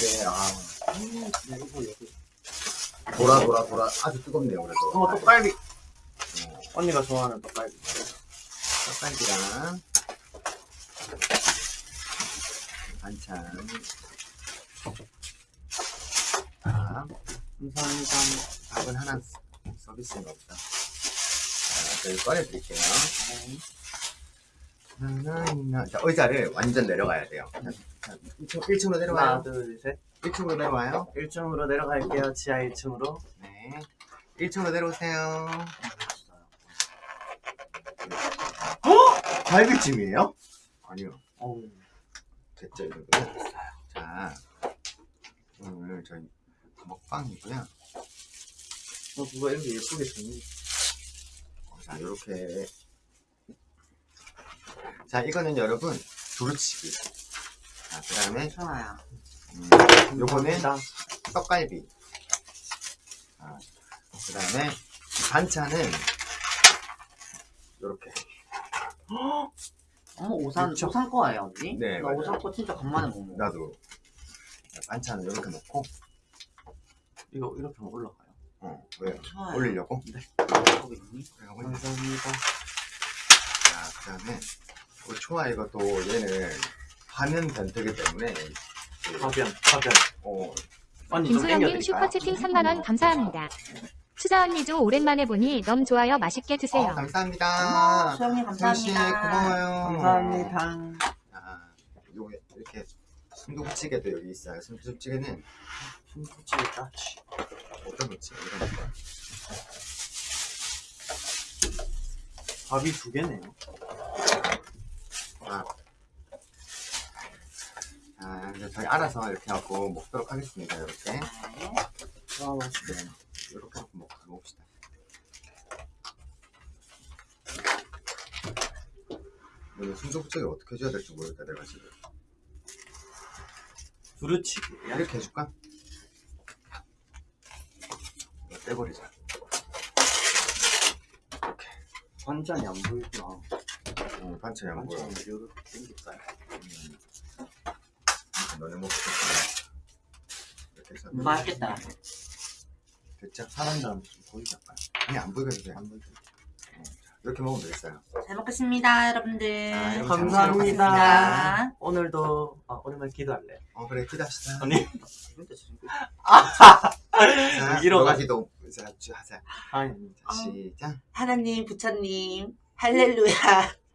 이게 아 음, 여기. 돌아 돌아 돌아 아주 뜨겁네요 그래도. 어, 떡갈비. 어, 언니가 좋아하는 떡갈비. 떡갈비랑 반찬. 자, 감사합니다. 밥은 하나 서비스인가 보다. 자, 저희 꺼내드릴게요. 네. 나나나. 자, 의자를 완전 내려가야 돼요. 자, 자, 1층, 1층 으로 하나, 내려와요. 둘, 셋. 1층으로 내려와요. 1층으로 내려갈게요. 지하 1층으로. 네. 1층으로 내려오세요. 갈비찜이에요? 아니요. 어우, 됐죠, 이거. 자, 오늘 저희 먹방이고요. 어, 누가 이렇게 예쁘게 됐니? 자, 요렇게. 자, 이거는 여러분, 두루치기. 자, 그 다음에, 좋아요. 음, 요거는. 떡갈비. 자, 그 다음에, 반찬은, 요렇게. 어머 오산 그쵸? 오산 거예요 언니? 네, 나 맞아요. 오산 거 진짜 간만에 먹는 거. 나도. 자, 반찬을 요렇게 넣고, 이거 이렇게 하면 올라가요. 어, 왜? 좋아요. 올리려고? 거기 있니? 그래, 올려. 감사합니다. 자, 그 다음에, 우리 초아 이것도 얘는 화는 변태기 때문에, 그, 파변, 파변. 어, 언니 좀 김소영님 땡겨드릴까요? 슈퍼채팅 3만원 감사합니다. 추자 언니도 오랜만에 보니 너무 좋아요. 맛있게 어, 드세요. 감사합니다. 어머, 수영님 감사합니다. 고마워요. 감사합니다. 아, 요 이렇게 순두부찌개도 여기 있어요. 순두부찌개는 순두부찌개 짜치. 어떤 부찌개 이런 거. 밥이 두 개네요. 아, 아, 이제 저희 알아서 이렇게 하고 먹도록 하겠습니다. 이렇게. 네. 와, 맛있게. 네, 이렇게 하고 먹, 먹읍시다. 오늘 순두부찌개 어떻게 해줘야 될지 모르겠다 내가 지금. 두루치기야? 이렇게 해줄까? 이거 떼버리자. 반찬이 안 보이구나. 어, 반찬이 안 보여. 반찬이 이렇게 땡길까요? 음. 먹고 싶구나. 이렇게 해서 맛있겠다. 됐죠? 사람 다음 좀 보이지 않아요? 아니 안 보이게 해도 돼. 안 보이죠? 이렇게 먹으면 되겠어요. 잘 먹겠습니다 여러분들. 아, 여러분 감사합니다. 감사합니다. 오늘도 아, 오랜만에 기도할래. 어 그래 기도합시다. 언니 위로가- 너가 기도 하자. 자, 시작. 하나님 부처님 할렐루야.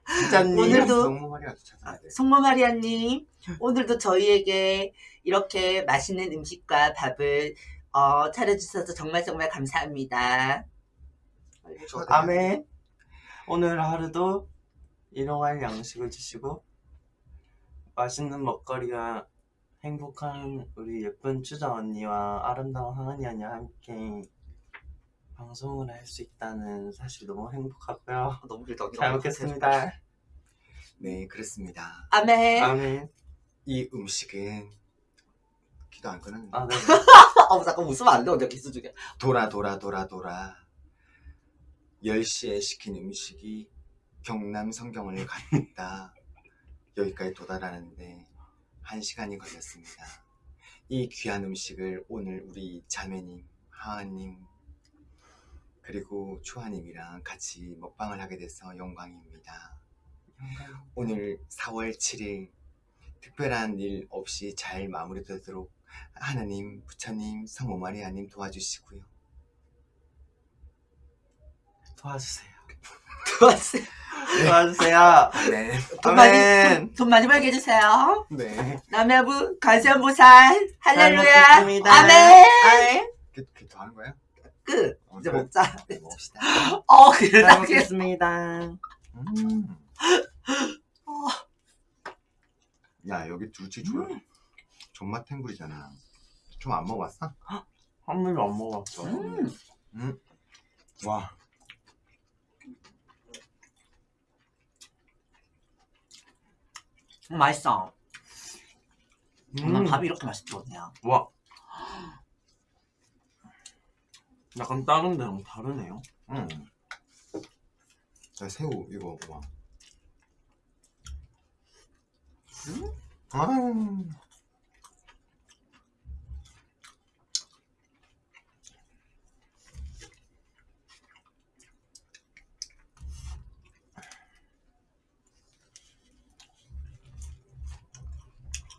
부자님 오늘도- 성모 마리아도 찾아야 돼. 성모 마리아님 오늘도 저희에게 이렇게 맛있는 음식과 밥을 어, 차려주셔서 정말 정말 감사합니다. 아멘. 오늘 하루도 일용할 양식을 주시고 맛있는 먹거리와 행복한 우리 예쁜 추자 언니와 아름다운 하은이 언니와 함께 방송을 할 수 있다는 사실 너무 행복하고요. 너무 길다. 잘 먹겠습니다. 네 그렇습니다. 아멘. 아멘. 이 음식은 기도 안 끊었네. 아, 네. 어, 잠깐 웃으면 안 돼. 언제 기수 중에. 돌아 돌아 돌아 돌아 10시에 시킨 음식이 경남 성경을 갔다 여기까지 도달하는데 1시간이 걸렸습니다. 이 귀한 음식을 오늘 우리 자매님, 하하님 그리고 추하님이랑 같이 먹방을 하게 돼서 영광입니다. 오늘 4월 7일 특별한 일 없이 잘 마무리되도록 하나님, 부처님, 성모 마리아님 도와주시고요. 도와주세요. 도와주세요. 도와주세요. 네. 돈 많이. 돈, 돈 많이 벌게 해주세요. 네. 남야부 관세음보살 할렐루야. 아멘. 아멘. 그, 그더 하는 거예요? 끝. 어, 이제 그래? 먹자. 네, 먹읍시다. 어, 잘 그러다. 먹겠습니다. 음. 야, 여기 두치 조, 존맛 탱구리잖아. 좀 안 먹어봤어? 한 번도 안 먹어봤어. 음. 와. 음, 맛있어. 음. 난 밥이 이렇게 맛있지 않냐. 와. 약간 다른 데랑 다르네요 응 아, 새우 이거 봐 음? 아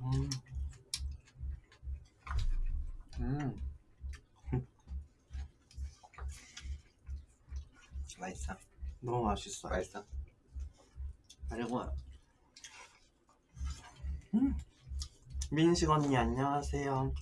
음. 음. 맛있어? 너무 맛있어요. 맛있어? 그리고 민식 언니 안녕하세요.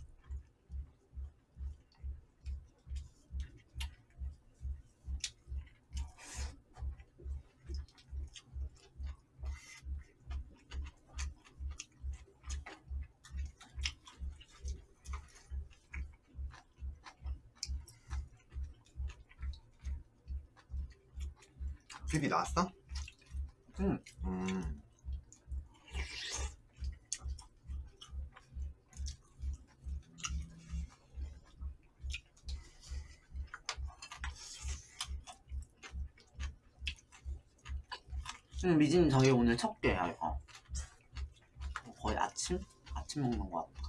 나왔어? 응. 음. 음, 미진 저희 오늘 첫 개야 이거. 거의 아침 아침 먹는 거 같아.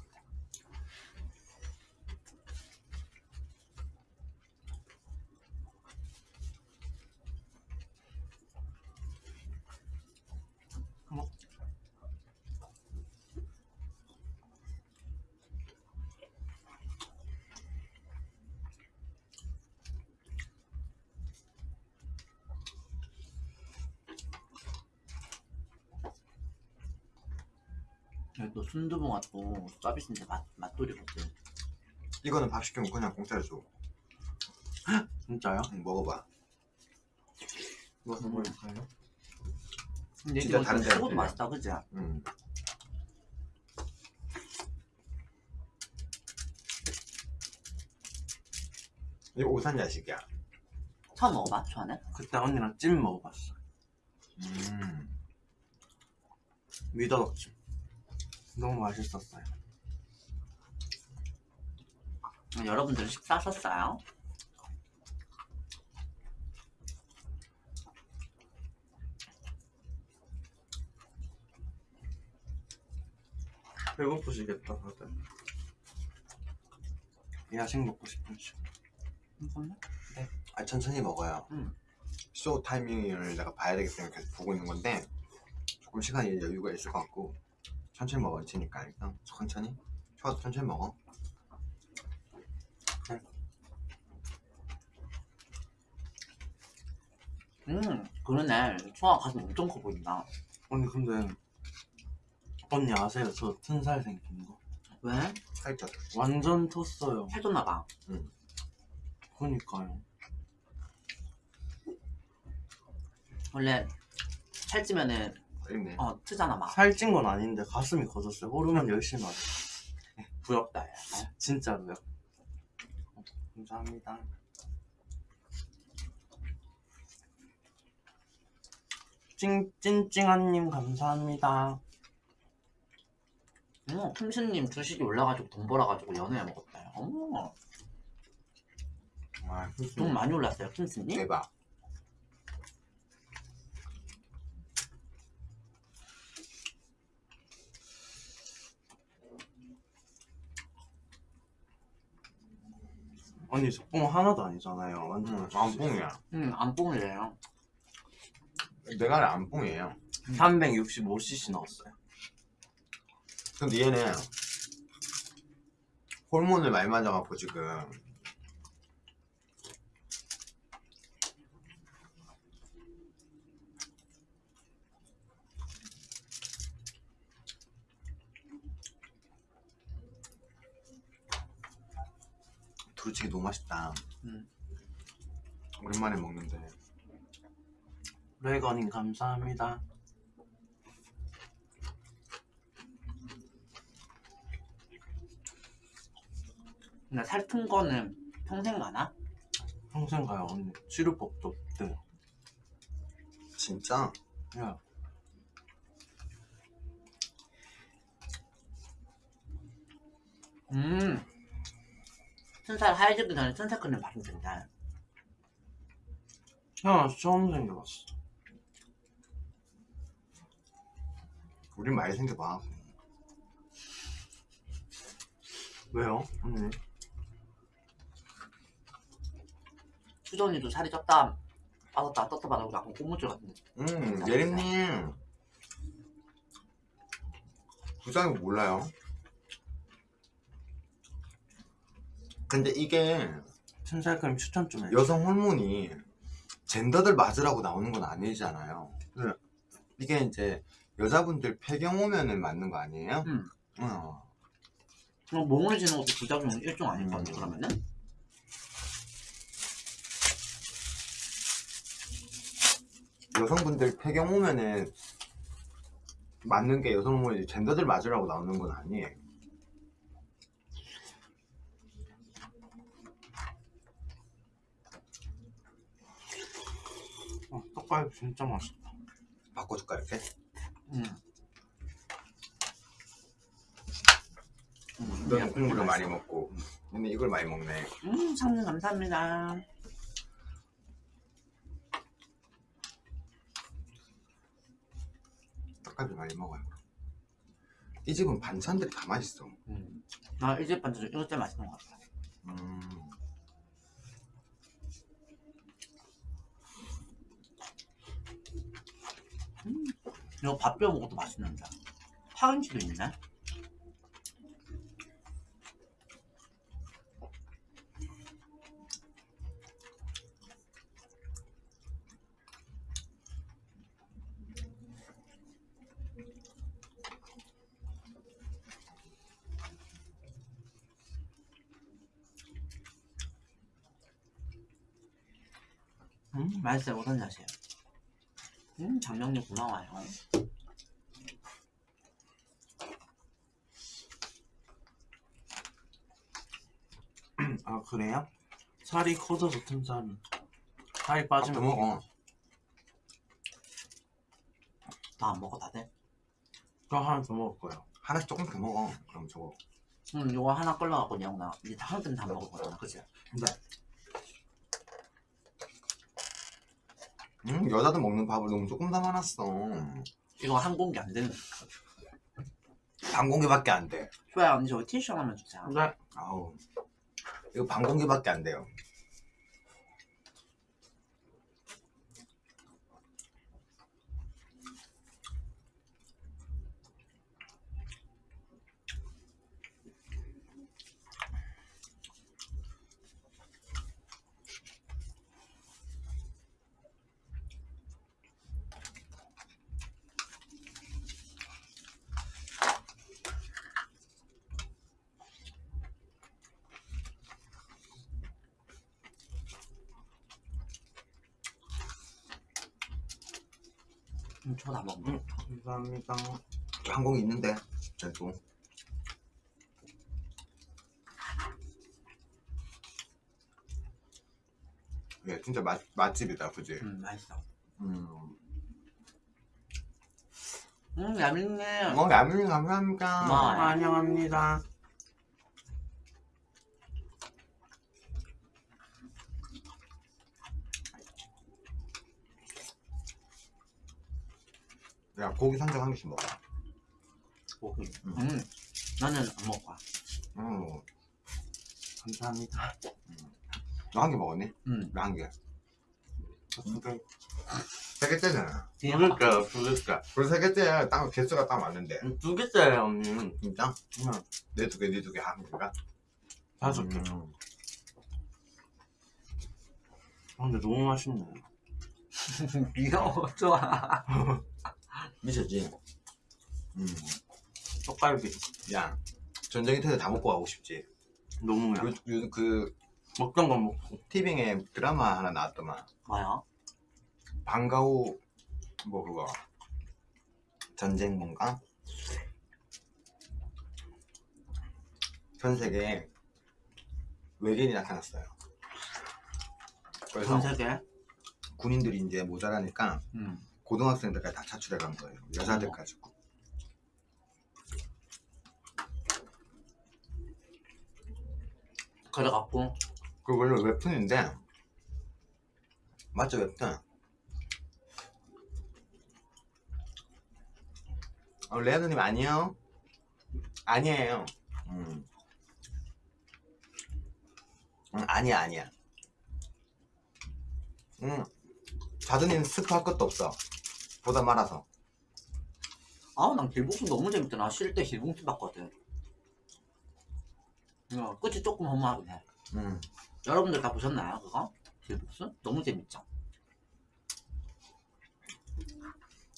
여기 또 순두부가 또 서비스인데 맛 맛돌이거든. 이거는 밥 시키면 그냥 공짜로 줘. 진짜요? 응, 먹어봐. 이거 해볼까요? 근데 진짜 이거 다른 좀 데랑 소고도 틀려. 맛있다, 그지? 음. 이거 오산 야식이야. 처음 먹어봐, 전에? 그때 언니랑 찜 먹어봤어. 음. 미더덕찜. 너무 맛있었어요. 여러분들 식사하셨어요? 배고프시겠다 다들. 야식 먹고 싶으시. 잠깐만. 아, 천천히 먹어요. 음. 쇼 타이밍을 내가 봐야 되기 때문에 계속 보고 있는 건데 조금 시간이 여유가 있을 것 같고 천천히 먹어야 되니까 일단 천천히 좋아도 천천히 먹어. 음, 그러네. 초아 가슴 엄청 커 보인다. 언니 근데 언니 아세요? 저 튼살 생긴 거. 왜? 살쪄. 완전 텄어요. 살쪘나봐. 그니까요. 원래 살찌면은, 있네. 어, 트잖아, 막. 살찐 건 아닌데 가슴이 커졌어요. 호르몬 열심히 하죠. 부럽다, 야. 진짜로요. 어, 감사합니다. 찡, 찐찡한님 감사합니다. 어머, 킴스님 주식이 올라가지고 돈 벌어가지고 연애해 먹었다. 어머, 와, 돈 많이 올랐어요, 킴스님? 대박. 언니 저뽕 하나도 아니잖아요. 완전 음, 안 뽕이야. 응, 안 뽕이래요. 내가 안 뽕이에요. 365cc 넣었어요. 근데 얘는 호르몬을 많이 맞아갖고 지금 두루치기 너무 맛있다. 음. 오랜만에 먹는데 레거님 감사합니다. 근데 살튼 거는 평생 가나? 평생 가요 언니. 치료 법도 없대요. 진짜 야, 음. 순살 하얘지기 전에 순살 크림 바르면 된다. 형 처음 생겨봤어. 우린 많이 생겨봐. 왜요? 언니? 수정이도 살이 쪘다 빠졌다 떴다 빠졌고 약간 고무줄 같은데 음 예림님 부작용 몰라요. 근데 이게 튼살크림 추천 좀 해. 여성 호르몬이 젠더들 맞으라고 나오는 건 아니잖아요. 네. 이게 이제 여자분들 폐경 오면은 맞는 거 아니에요? 음. 어. 뭐 몸을 지는 것도 부작용 일종 아닐 거 음. 그러면은 여성분들 폐경 오면은 맞는 게 여성 호르몬이 젠더들 맞으라고 나오는 건 아니에요. 어, 떡갈비 진짜 맛있다. 바꿔줄까 이렇게? 음. 음, 너는 국물을 많이 먹고 근데 이걸 많이 먹네. 음 상님 감사합니다 떡갈비 많이 먹어요. 이 집은 반찬들이 다 맛있어. 음. 나이 집 반찬 중 이거 제일 맛있는 것 같아 음. 이거 밥 비벼 먹어도 맛있는데 파김치도 있네 음 맛있어요. 어떤 맛이에요? 음 장명님 고마워요 아 그래요? 살이 커져서 튼살이. 살이 밥도 빠지면 먹어. 다안 먹어 다들? 저 하나 더 먹을 거예요. 하나씩 조금 더 먹어. 그럼 저거. 응 이거 하나 끌러갖고 그냥 나 이제 때는 다 먹을 거잖아 그치? 음, 여자들 먹는 밥을 너무 조금 담아놨어. 이거 한 공기 안 되는 반 공기밖에 안 돼. 쇼야 언니 저거 티슈 하나만 주세요 근데 아우. 이거 반 공기밖에 안 돼요. 음, 저거 다 먹어 음, 감사합니다. 한 공기 있는데. 그래도. 예, 진짜 맛, 맛집이다, 그지? 음 맛있어 음. 음 야민님 어, 야민이 감사합니다. 고마워요. 환영합니다. 야, 고기 산적 한 개씩 먹어. 고기 음. 음 나는 안 먹어 음, 감사합니다. 너한 개 먹었니? 음나한 개. 두개 세 개째잖아. 두 개째요, 두 개째. 그리고 세 개째야 딱 개수가 딱 맞는데. 두 개째예요, 언니. 진짜? 응. 내두 개, 네 두 개, 한 개가? 다섯 개. 음. 아, 근데 너무 맛있네. 귀여워 좋아 미쳤지? 음. 떡갈비. 야, 전쟁이 터져 다 먹고 가고 싶지. 너무 야. 요, 요, 그, 먹던 건 먹고. 티빙에 드라마 하나 나왔더만. 뭐야? 방과후, 뭐 그거. 전쟁 뭔가? 전 세계에 외계인이 나타났어요. 그래서 전 세계? 군인들이 이제 모자라니까 음 고등학생들까지 다 차출해 간 거예요. 여자들까지. 그래갖고 그 원래 웹툰인데 맞죠 웹툰? 어, 레아드님 아니요? 아니에요. 음. 음, 아니야 아니야. 음, 자드님 스포 할 것도 없어. 보다 말아서. 아우 난 길봉투 너무 재밌더라 쉴때 길봉투 봤거든 어, 끝이 조금 허무하긴 해 음. 여러분들 다 보셨나요 그거? 길복수? 너무 재밌죠?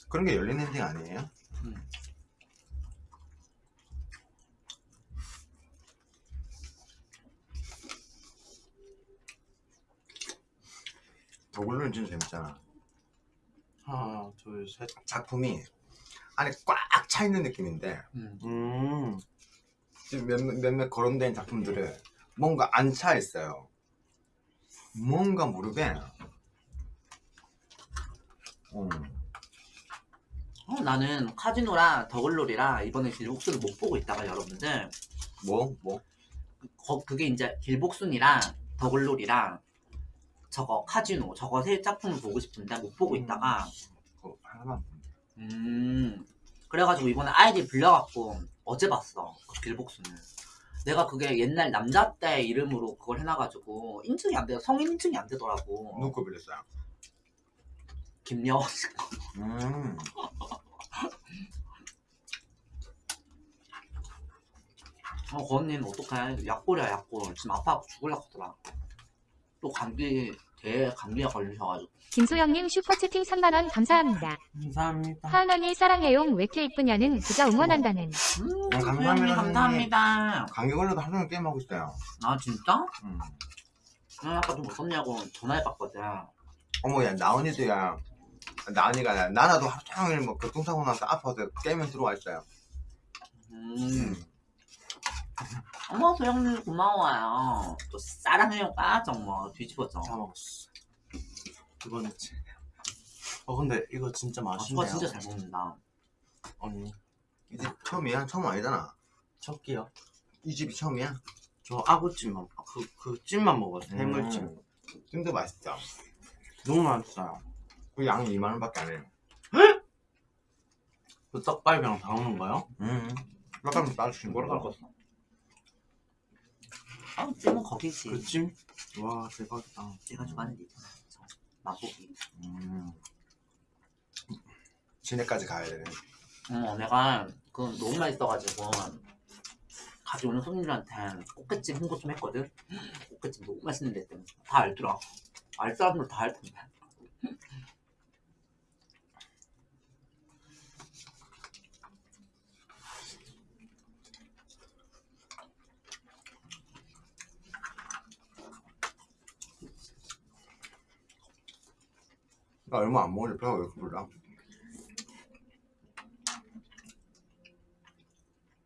그런 게 열린 엔딩 아니에요? 음. 더글로는 진짜 재밌잖아. 하나 둘셋 작품이 안에 꽉 차 있는 느낌인데 음. 음. 지금 몇몇, 몇몇 거론된 작품들은 뭔가 안 차 있어요. 뭔가 모르게. 음. 어, 나는 카지노랑 더글로리랑 이번에 길복수를 못 보고 있다가 여러분들 뭐? 뭐? 거, 그게 이제 길복순이랑 더글로리랑 저거 카지노 저거 세 작품을 보고 싶은데 못 보고 있다가 그거 하나만. 음 그래가지고 이번에 아이디 불려갖고 어제 봤어 그 길복수는 내가 그게 옛날 남자 때 이름으로 그걸 해놔가지고 인증이 안 돼요 성인 인증이 안 되더라고 누구 거 빌렸어요? 김여원 음. 어, 그 언니는 어떡해. 약골이야, 약골. 지금 아파갖고 죽을라 하더라. 또 감기, 대 감기에 걸리셔가지고. 김소영님 슈퍼채팅 3만원 감사합니다. 감사합니다. 하은언니 사랑해용 왜 이렇게 이쁘냐는 그저 응원한다는. 음, 감사합니다, 소영님 감사합니다. 감기 걸려도 하루 종일 게임하고 있어요. 아, 진짜? 음. 아, 아까 좀 무섭냐고 전화해봤거든. 어머, 야, 나은이도 야. 나은이가 나나도 하루 종일 뭐 교통사고 나서 아파서 게임에 들어와 있어요. 음. 어머, 소영님 고마워요. 또 사랑해요, 빠져, 뭐. 뒤집어져. 다 먹었어. 두 번째. 어 근데 이거 진짜 아, 맛있네요. 수아 진짜 잘 먹는다. 언니 이 집 처음이야? 처음 아니잖아. 첫 끼요. 이 집이 처음이야? 저 아구찜만 그, 그 찜만 먹었어요. 해물찜. 음. 찜도 맛있죠. 너무 맛있어요. 그 양이 2만 원 밖에 안 해요. 그 떡갈비랑 다 먹는 거요? 음. 약간 맛있는 뭐라 거라. 깎았어? 아, 찜은 거기지. 그 찜? 와 대박이다. 내가 좋아하는 데 있잖아. 저 맛보기. 음. 시내까지 가야 되네. 어, 내가 그 너무 맛있어가지고 가져오는 손님들한테 꽃게찜 홍보 좀 했거든. 꽃게찜 너무 맛있는데 다 알더라. 알 사람들 다 알 텐데. 나 얼마 안 먹었는데 배가 왜 이렇게 불러?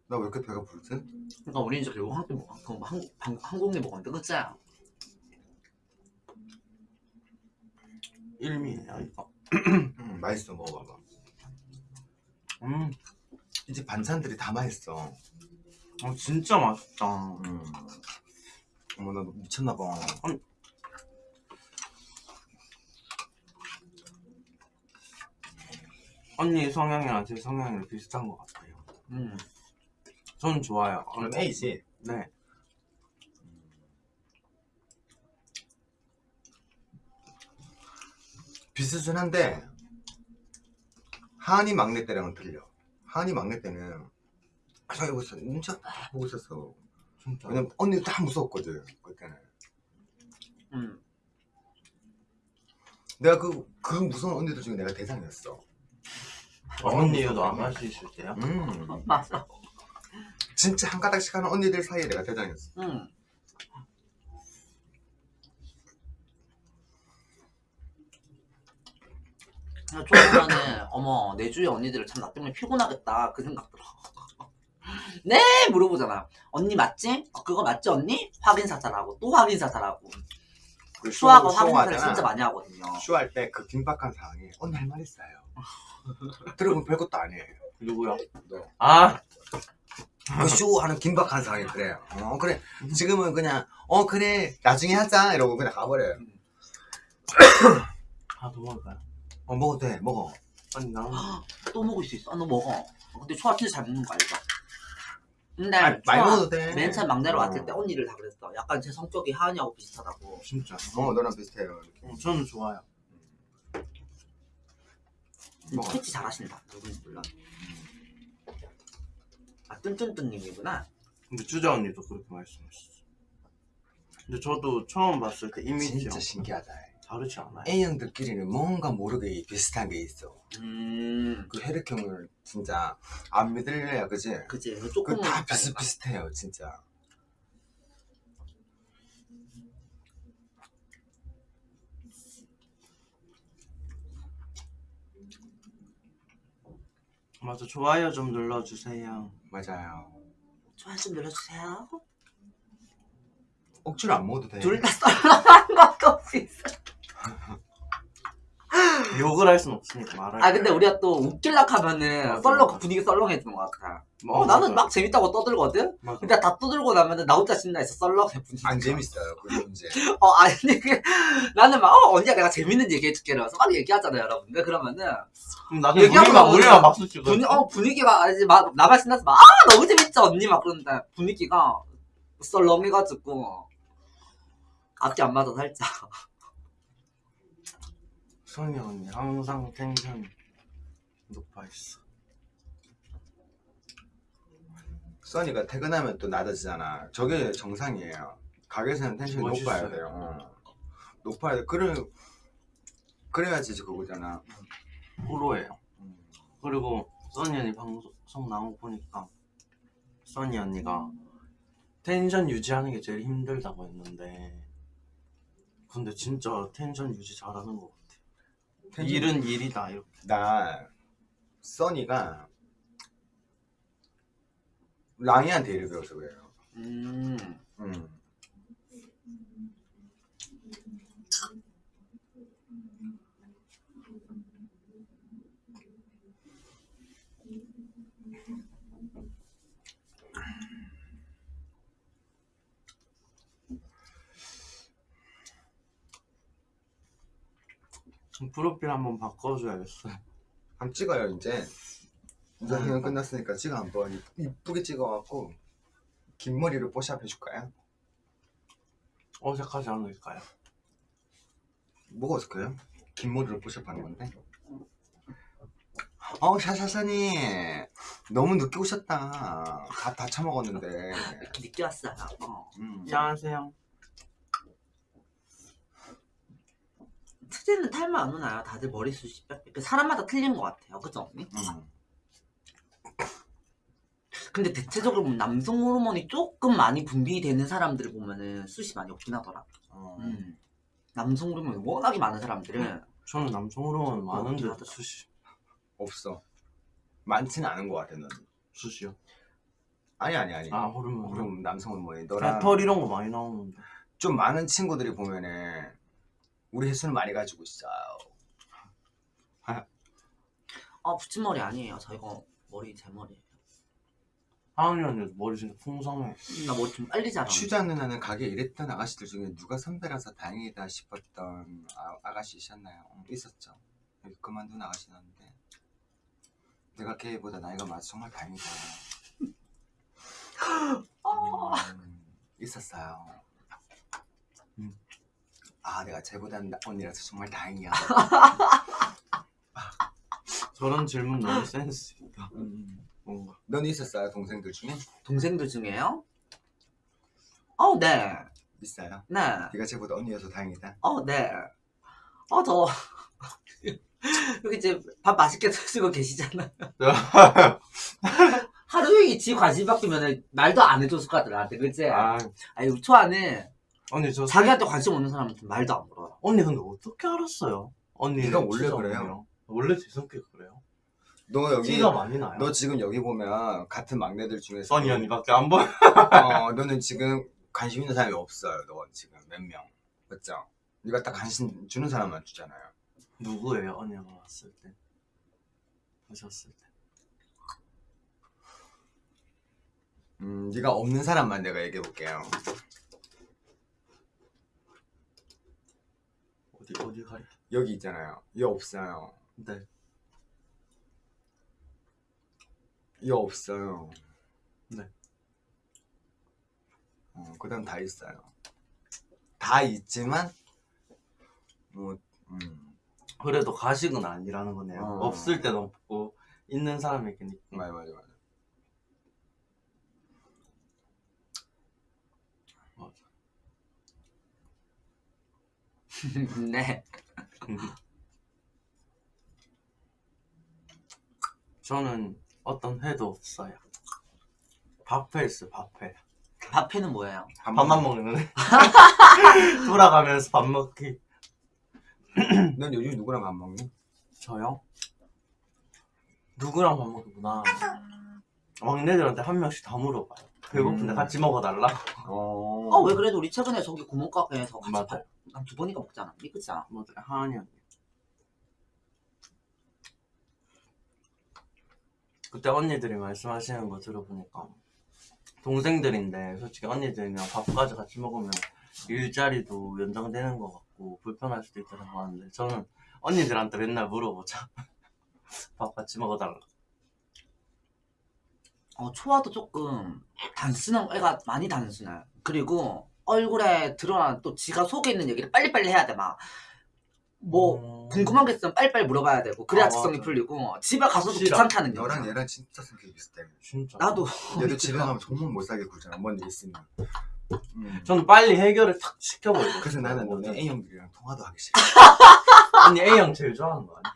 나 왜 이렇게 배가 부르지? 그러니까 우리 이제 결국 한국 방- 한국에 먹었는데 그치? 일미예요 이거. 음, 맛있어 먹어봐봐. 음, 이집 반찬들이 다 맛있어. 어, 진짜 맛있다. 음. 어머 나 미쳤나봐. 언니 성향이랑 제 성향이랑 비슷한 것 같아요. 음. 전 좋아요. 어, 그럼 A지. 네. 비슷한데 하은이 막내 때랑은 틀려. 하은이 막내 때는 아, 저기 보고 있어. 눈치 딱 보고 있었어. 진짜. 왜냐면 언니도 다 무서웠거든. 그때는. 음. 내가 그, 그 무서운 언니들 중에 내가 대상이었어. 언니도 안 마시실 때요? 음. 맞아. 진짜 한 가닥씩 하는 언니들 사이에 내가 대장이었어. 음. 좋아하면은 어머 내 주위 언니들을 참 나 때문에 피곤하겠다 그 생각 들어. 네 물어보잖아. 언니 맞지? 어, 그거 맞지 언니? 확인 사살하고 또 확인 사살하고. 그 수학은 쇼- 확인 사살 쇼하잖아. 진짜 많이 하거든요. 쇼할 때 그 긴박한 상황에 언니 할 말 있어요. 들어보면 별것도 아니에요. 누구요? 너. 아, 그 쇼 하는 긴박한 상황이 그래요. 어 그래. 지금은 그냥 어 그래 나중에 하자 이러고 그냥 가버려요. 아, 더 먹을까요? 어 먹어도 돼 먹어. 아니, 나는 또 먹을 수 있어. 아, 너 먹어. 근데 초아 진짜 잘 먹는 거 알죠? 근데 아니, 많이 먹어도 돼. 맨 처음 막내로 어. 왔을 때 언니를 다 그랬어. 약간 제 성격이 하은이하고 비슷하다고. 진짜. 어 너랑 비슷해요. 이렇게. 어, 저는 좋아요. 먹어. 캐치 잘하신다. 누군지 몰라. 아 뚠뚠뚠님이구나. 근데 주자 언니도 그렇게 말씀했어. 근데 저도 처음 봤을 때 이미지랑 진짜 신기하다. 다르지 않아요? A형들끼리는 뭔가 모르게 비슷한 게 있어. 음. 그 혈액형을 진짜 안 믿을래야 그지? 이거 조금 그다 비슷비슷해요 진짜. 맞아 좋아요 좀 눌러주세요. 맞아요. 좋아요 좀 눌러주세요. 억지로 안 먹어도 돼. 둘 다 썰렁한 것도 없이 있어. 욕을 할순 없으니까 말할. 아 근데 우리가 또 웃길락 하면은 썰렁. 분위기 썰렁해지는 것 같아. 뭐, 어, 나는 맞아. 막 재밌다고 떠들거든. 맞아. 근데 다 떠들고 나면은 나 혼자 신나 있어 썰렁해 분위기. 안 재밌어요 그 문제. 어 아니 그 나는 막 어, 언니야 내가 재밌는 얘기 해줄게 이러면서 막 얘기하잖아요 여러분들 그러면은 그럼 나중에 얘기하고 우리만 우리만 박수 치고. 분위, 어, 분위기가 아니 막 나만 신나서 막 아 너무 재밌죠 언니 막 그러는데 분위기가 썰렁해가지고 앞뒤 안 맞아 살짝 선이 언니 항상 텐션 높아 있어. 써니가 퇴근하면 또 낮아지잖아. 저게 정상이에요. 가게에서는 텐션이 멋있어요. 높아야 돼요. 어. 높아야 돼. 그래 그래야지 그거잖아. 프로예요. 음. 그리고 써니 언니 방송 나온 거 보니까 써니 언니가 텐션 유지하는 게 제일 힘들다고 했는데 근데 진짜 텐션 유지 잘하는 것 같아. 일은 일이다 이렇게. 나 써니가 랑이한테 일을 배워서 그래요. 음 음. 프로필 한번 바꿔줘야겠어요. 한번 찍어요 이제. 이제 음. 공연 끝났으니까 찍어 한번 이- 이쁘게 찍어갖고 긴 머리로 뽀샵 해줄까요? 어색하지 않을까요? 뭐가 어색해요? 긴 머리로 뽀샵하는 건데. 어 샤샤샤니 너무 늦게 오셨다. 밥다 처먹었는데. 이렇게 늦게 왔어요 어. 음. 안녕하세요. 트제는 탈모 안 오나요? 다들 머리숱이 빽- 그 사람마다 틀린 것 같아요 그죠 언니? 음. 근데 대체적으로 보면 남성 호르몬이 조금 많이 분비되는 사람들을 보면은 숱이 많이 없긴 하더라 어. 음. 남성 호르몬이 워낙에 많은 사람들은 저는 남성 호르몬 많은데. 수시 없어. 많지는 않은 것 같아 넌. 수시요. 아니 아니 아니. 아 호르몬. 그럼 남성 호르몬이 너랑 털 이런 거 많이 나오는데. 좀 많은 친구들이 보면은 우리 횟수를 많이 가지고 있어요. 아 붙임머리 아니에요 저 이거 머리 제 머리예요 하은이 언니 머리 진짜 풍성해. 나 머리 좀 빨리 자라 추자 누나는 가게 일했던 아가씨들 중에 누가 선배라서 다행이다 싶었던 아, 아가씨셨나요? 어, 있었죠. 그만둔 아가씨였는데 내가 걔보다 나이가 많아서 정말 다행이다. 음, 있었어요. 음. 아 내가 쟤보다 나- 언니라서 정말 다행이야. 저런 질문 너무 센스 있다. 음. 뭔가. 넌 있었어요 동생들 중에? 동생들 중에요? 어, 네. 있어요. 네. 네가 쟤보다 언니여서 다행이다. 어, 네. 어, 저. 여기 이제 밥 맛있게 드시고 계시잖아요. 하루 종일 지 관심 바뀌면 말도 안 해줬을 것 같아, 나한테. 그치? 아 아니, 초아는 언니 저 자기한테 관심 없는 사람한테 말도 안 물어요. 언니 근데 어떻게 알았어요? 언니 네가 원래 그래요. 원래 제 성격 그래요? 너 여기 티가 많이 나요. 너 지금 여기 보면 같은 막내들 중에서 써니 언니밖에 안 보여. 어, 너는 지금 관심 있는 사람이 없어요. 너 지금 몇 명. 맞죠? 네가 딱 관심 주는 사람만 주잖아요. 누구예요? 언니가 왔을 때 보셨을 때. 음, 네가 없는 사람만 내가 얘기해 볼게요. 어디 어디 가리? 여기 있잖아요. 얘 없어요. 네. 얘 없어요. 네. 어, 그다음 다 있어요. 다 있지만 뭐 음, 그래도 가식은 아니라는 거네요. 어. 없을 때도 없고 있는 사람에게는. 맞아 맞아 맞아. 네. 저는 어떤 회도 없어요. 밥회 있어 밥회. 밥회는 뭐예요? 밥만 먹는 회. 돌아가면서 밥 먹기. 넌 요즘 누구랑 밥 먹니? 저요? 누구랑 밥 먹구나. 막내들한테 한 명씩 다 물어봐요. 배고픈데 음. 같이 먹어달라. 어. 어 왜 그래도 우리 최근에 저기 구멍가게에서 같이 맞아. 한두 번이가 먹잖아. 미끄잖아. 맞아요. 하은이 언니. 그때 언니들이 말씀하시는 거 들어보니까 동생들인데 솔직히 언니들이랑 밥까지 같이 먹으면 일자리도 연장되는 것 같고 불편할 수도 있다는 거 하는데 저는 언니들한테 맨날 물어보자. 밥 같이 먹어달라. 어 초아도 조금 단순한 애가 많이 단순해. 그리고 얼굴에 드러난 또 지가 속에 있는 얘기를 빨리빨리 해야 돼 막. 뭐 음. 궁금한 게 있으면 빨리빨리 물어봐야 되고 그래야 아, 직성이 맞아. 풀리고 집에 가서도 싫어. 귀찮다는 게 너랑 얘랑 진짜 성격이 비슷해. 진짜. 나도 얘도 집에 가면 정말 못 살게 굴잖아. 뭔일 있으면. 음. 저는 빨리 해결을 탁 시켜버려. 그래서 나는 너네 A형들이랑 통화도 하기 싫어. 언니 A형 제일 좋아하는 거 아니야?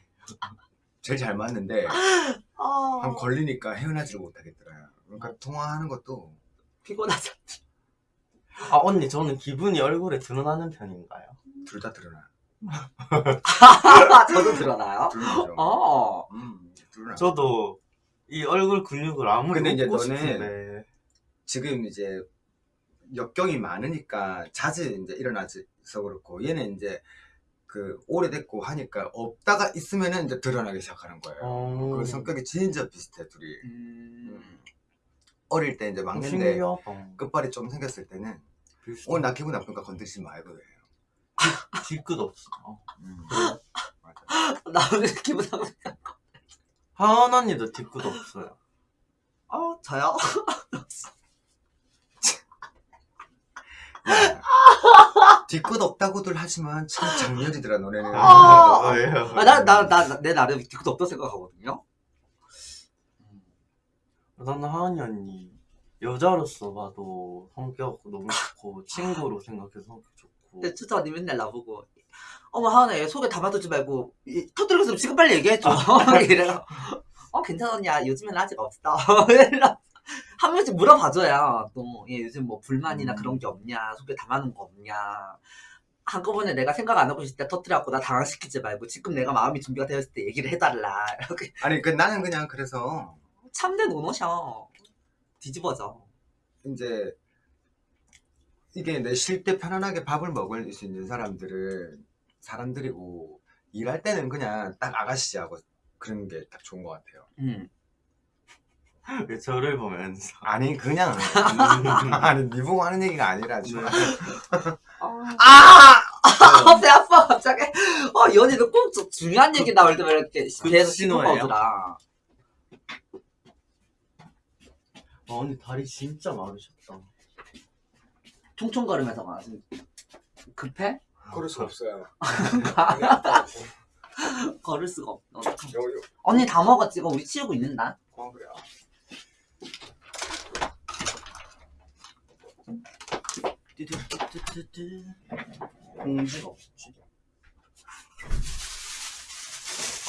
제일 잘 맞는데 아, 한 걸리니까 헤어나지를 못하겠더라. 그러니까 통화하는 것도 피곤하죠. 아 언니 저는 기분이 얼굴에 드러나는 편인가요? 둘 다 드러나. 저도 드러나요? 어. 음, 드러나. 저도 이 얼굴 근육을 아무리 근데 이제 너는 싶은데 지금 이제 역경이 많으니까 자주 이제 일어나서 그렇고 얘는 이제 그 오래됐고 하니까 없다가 있으면은 이제 드러나기 시작하는 거예요. 어... 그 성격이 진짜 비슷해 둘이. 음. 어릴 때 이제 막내인데. 끝발이 좀 생겼을 때는 오늘 나 기분 나쁘니까 건들지 말고 해. 뒤끝 없어. 음. 맞아. 나 오늘 기분 나쁘 하은 언니도 뒤끝 없어요. 어, 저요? 야, 뒤끝 없다고들 하지만 참 장렬이더라 너네는. 아. 아, 나, 나, 나, 내 나름 뒤끝 없다 생각하거든요. 나는 하은이 언니 여자로서 봐도 성격 너무 좋고 친구로 생각해서 성격 좋고 근데 추자언니 맨날 나보고 어머 하은아 얘 속에 담아두지 말고 이- 터뜨리고 지금 빨리 얘기해줘 이래가 어 괜찮았냐 요즘엔 아직 없어. 한 번씩 물어봐줘야 또얘 요즘 뭐 불만이나 음. 그런 게 없냐? 속에 담아놓은 거 없냐? 한꺼번에 내가 생각 안 하고 있을 때 터뜨려갖고 나 당황시키지 말고 지금 내가 마음이 준비가 되었을 때 얘기를 해달라. 이렇게. 아니 그 나는 그냥 그래서 참된 노노셔. 뒤집어져. 이제 이게 내 쉴 때 편안하게 밥을 먹을 수 있는 사람들을 사람들이고 일할 때는 그냥 딱 아가씨하고 그런 게 딱 좋은 것 같아요. 음. 왜 저를 보면서 아니 그냥 아니 니 보고 하는 얘기가 아니라 좀 네. 아! 아! 배 아파 갑자기 어 연희는 꼭 저- 중요한 얘기 나올 때만 이렇게 그 계속? 씹어보더라 아, 언니 다리 진짜 마르셨다. 총총거리면서 막 급해? 그럴 수 없어요. 걸을 수가 없어 요, 요. 언니 다 먹었지 이거 우리 치우고 있는다 어 그래요. 공지가 없지.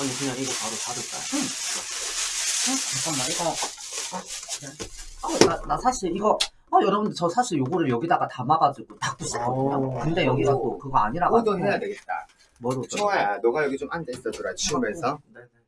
언니 그냥 이거 바로 닫을까요? 어, 잠깐만 이거 어, 그래. 어, 나, 나 사실 이거 어 여러분들 저 사실 요거를 여기다가 담아가지고 닦고 싶거든요 오. 근데 여기가 또 그거 아니라 가지고 오더 해야 되겠다. 뭐로 또 청아야, 너가 여기 좀 앉아 있어줘라 치우면서. 네 네.